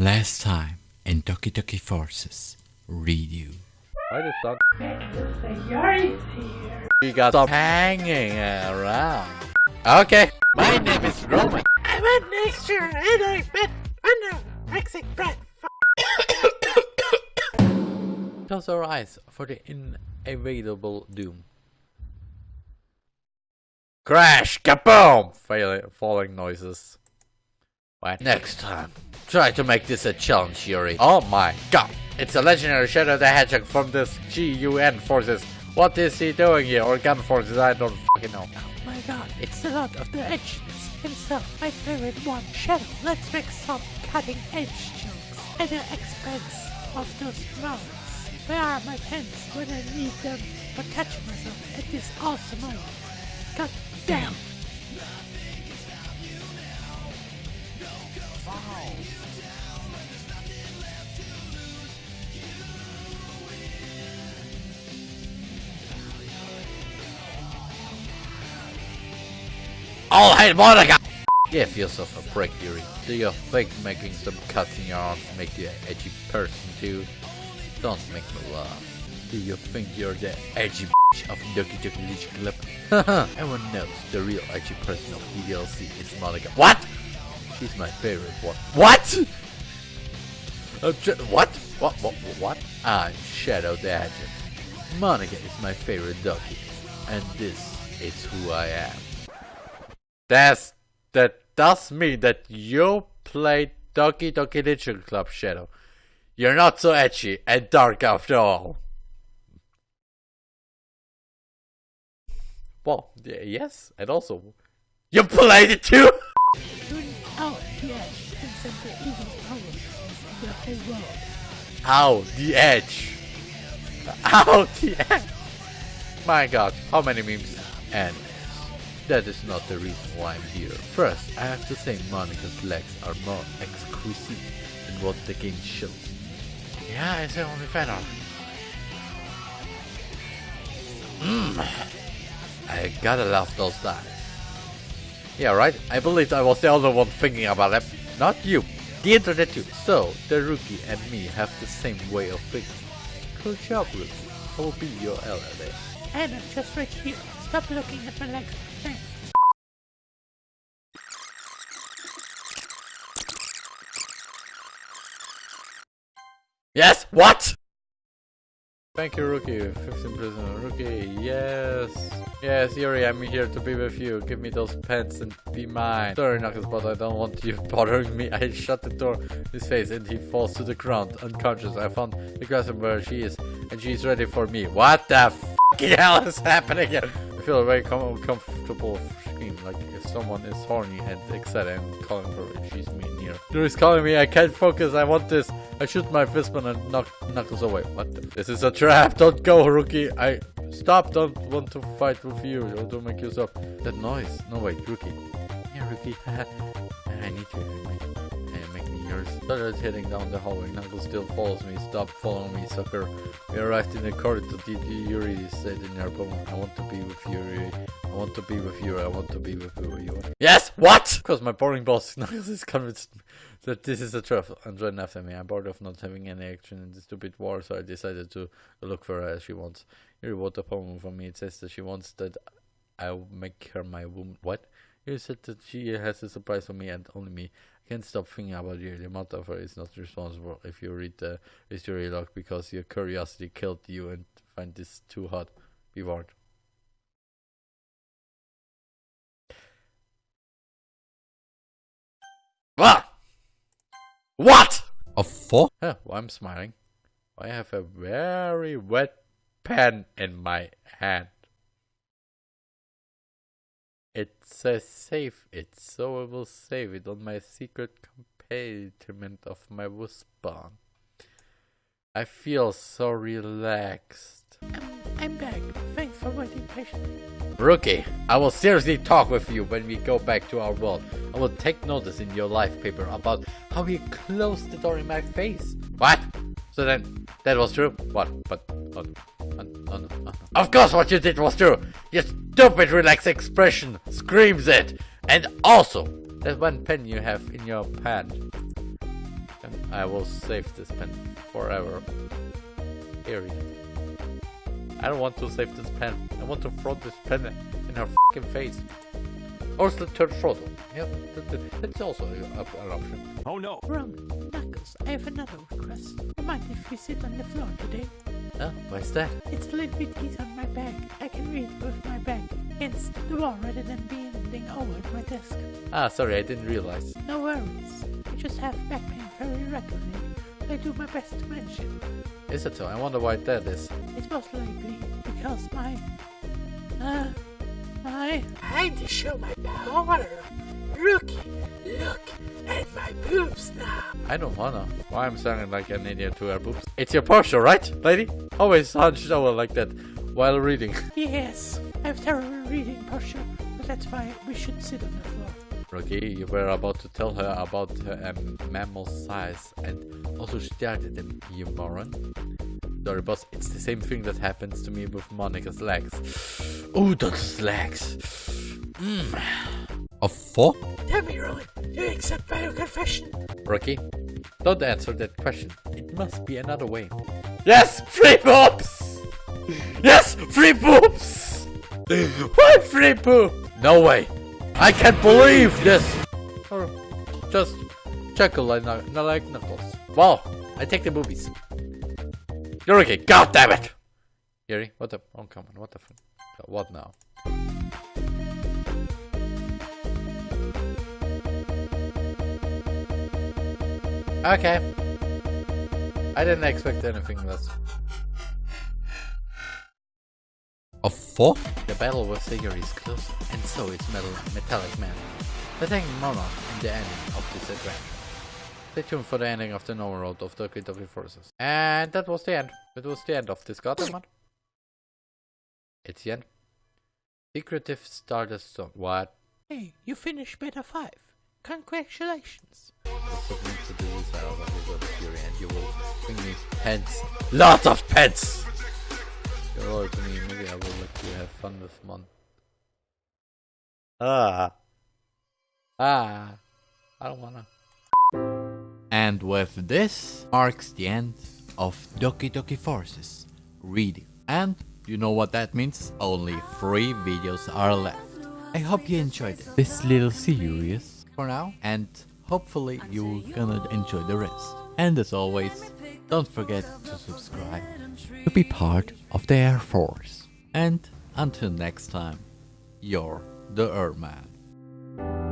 Last time in Doki Doki Forces, read you. Why the sun? The Yari's here. We got some hanging around. Okay, my name is Roman. I went next year and I met under Mexican bread. Close our eyes for the inevitable doom. Crash! Kaboom! Fail falling noises. What? Next time, try to make this a challenge, Yuri. Oh my god! It's a legendary Shadow the Hedgehog from this GUN forces. What is he doing here? Or gun forces? I don't fucking know. Oh my god, it's the Lord of the Edge himself, my favorite one, Shadow. Let's make some cutting edge jokes at the expense of those moments. Where are my pens when I need them for catching myself at this awesome moment? God damn! All right, Monika! Give yourself a break, Yuri. Do you think making some cuts in your arms make you an edgy person too? Don't make me laugh. Do you think you're the edgy bitch of Doki Doki Literature Club? Everyone knows the real edgy person of DDLC is Monika. What? She's my favorite one. What? Uh, what? What? What? What? I'm Shadow the Hedgehog. Monika is my favorite Doki. And this is who I am. That's that does mean that you play Doki Doki Literature Club Shadow. You're not so edgy and dark after all. Well, yes, and also you played it too. Out the edge can send the evil powers to whole world. Ow, the edge. Ow, the edge. My god, how many memes? And that is not the reason why I'm here. First, I have to say Monika's legs are more exquisite than what the game shows. Yeah, it's the only fan art. Mmm. I gotta love those dives. Yeah, right? I believed I was the only one thinking about it. Not you. The internet too. So, the rookie and me have the same way of thinking. Good job, rookie. I will be your ally. And I'm just right here. Stop looking at my legs. Thanks. Yes, what? Thank you, Rookie. 15 prisoner. Rookie, yes. Yes, Yuri, I'm here to be with you. Give me those pants and be mine. Sorry, Knuckles, but I don't want you bothering me. I shut the door in his face and he falls to the ground, unconscious. I found the grass where she is, and she's ready for me. What the fucking hell is happening here? I feel very com comfortable like if someone is horny and excited and calling for her. She's me near. Yuri's calling me. I can't focus. I want this. I shoot my fistball and knock Knuckles away. What? The? This is a trap. Don't go, Rookie. I stop. Don't want to fight with you. Or don't make you stop. That noise. No wait, Rookie. Yeah, Rookie. I need you. Yours. Started heading down the hallway. Knuckles still follows me. Stop following me, sucker. We arrived in the corridor. DD Yuri said in your poem, I want to be with Yuri. I want to be with you. I want to be with you. Yes. What? Because my boring boss Knuckles is convinced that this is a trap and join after me. I'm bored of not having any action in this stupid war, so I decided to look for her as she wants. Yuri wrote a poem for me. It says that she wants that I'll make her my woman. What? You said that she has a surprise for me and only me. Can't stop thinking about you. The of is not responsible if you read the history log because your curiosity killed you and find this too hot. Be warned. What? What? A? Huh, why I'm smiling. I have a very wet pen in my hand. It says save it, so I will save it on my secret compartment of my wristband. I feel so relaxed. I'm, I'm back. Thanks for waiting patiently. Rookie, I will seriously talk with you when we go back to our world. I will take notice in your life paper about how you closed the door in my face. What? So then, that was true? What? But, oh, oh, oh. Of course what you did was true! Your stupid relaxed expression screams it! And also, that one pen you have in your hand. I will save this pen forever. Eerie. I don't want to save this pen. I want to throw this pen in her fucking face. Or slit her throat. Yeah, that, that, that's also a, a, an option. Oh no. Roman, Knuckles, I have another request. Do you mind if we sit on the floor today? Huh? Why's that? It's a little bit easy on my back. I can read with my back against the wall rather than bending over my desk. Ah, sorry, I didn't realize. No worries. I just have back pain very regularly. I do my best to manage it. Is it so? I wonder why that is. It's most likely because my... Uh... My... Time to show my power! Rookie, look at my boobs now! I don't wanna. Why I'm sounding like an idiot to her boobs? It's your posture, right, lady? Always hunched over like that while reading. Yes, I have terrible reading posture, but that's why we should sit on the floor. Rookie, you were about to tell her about her um, mammal size and also started them, you moron. Sorry, boss, it's the same thing that happens to me with Monika's legs. Oh, those legs. Mm. A four? Tell me, Rowan, do you accept my confession? Rookie, don't answer that question. It must be another way. Yes, free boobs! Yes, free boobs! Why free poop? No way. I can't believe this. Or just chuckle like, knuck- not like Knuckles. Wow, I take the boobies. You're okay. God damn it! Yuri, what the? Oh, come on. What the? F what now? Okay. I didn't expect anything less. A four? The battle with Sigurd is closer, and so is Metal Metallic Man. Attacking Monarch in the ending of this adventure. Stay tuned for the ending of the normal road of the Doki Doki Forces. And that was the end. That was the end of this goddamn one. It's the end. Secretive Stardust Song. What? Hey, you finished Beta 5. Congratulations. Submit to the desire of the God of Fury and you will bring me pets. Lots of pets! You're loyal to me, maybe I will let you have fun with Mon. Ah. Ah. I don't wanna. And with this marks the end of Doki Doki Forces reading. And you know what that means? Only three videos are left. I hope you enjoyed this little series for now and hopefully you're gonna enjoy the rest. And as always, don't forget to subscribe to be part of the Air Force. And until next time, you're the Earthman.